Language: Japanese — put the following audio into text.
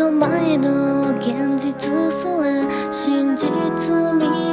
の前の現実すら真実に